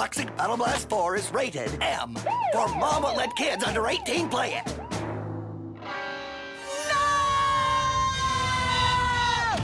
Toxic Battle Blast 4 is rated M. For mom won't let kids under 18 play it.